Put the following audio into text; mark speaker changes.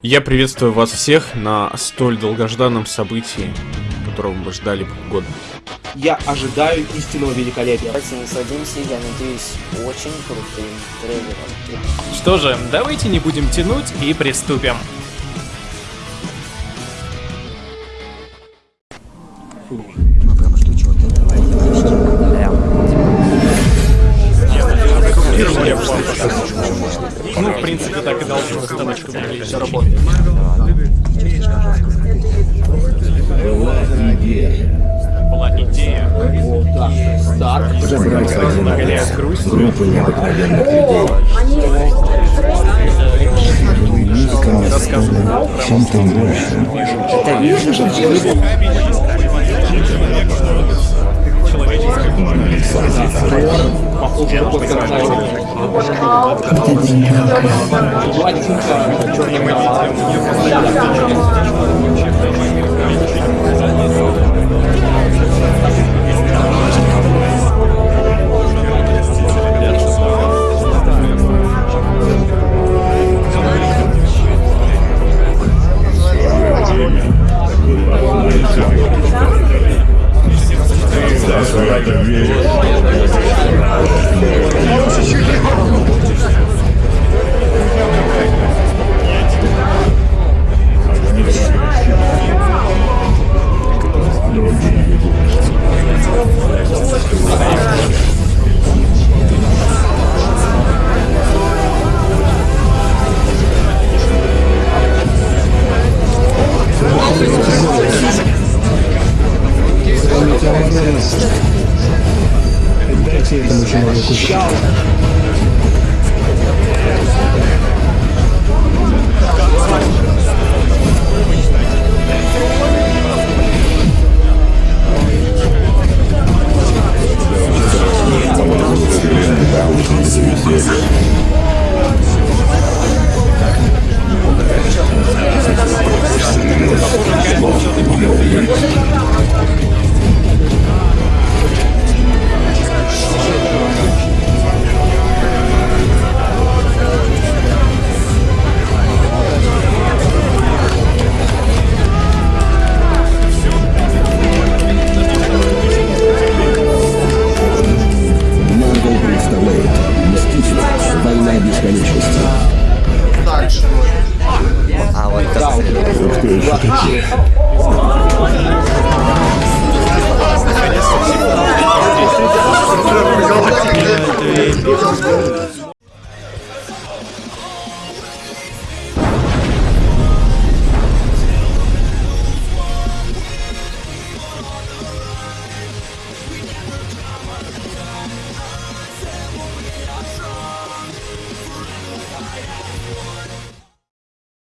Speaker 1: Я приветствую вас всех на столь долгожданном событии, которого мы ждали полгода.
Speaker 2: Я ожидаю истинного великолепия.
Speaker 3: Давайте насладимся, я надеюсь, очень крутым трейлером.
Speaker 4: Что же, давайте не будем тянуть и приступим. Ну, Была идея.
Speaker 2: Старк.
Speaker 5: Забрать один отряд группу необыкновенных людей. Настроена чем-то большим.
Speaker 2: Похоже, какой Платинка, черный
Speaker 5: Дайте этому человеку
Speaker 3: rocket
Speaker 2: ship.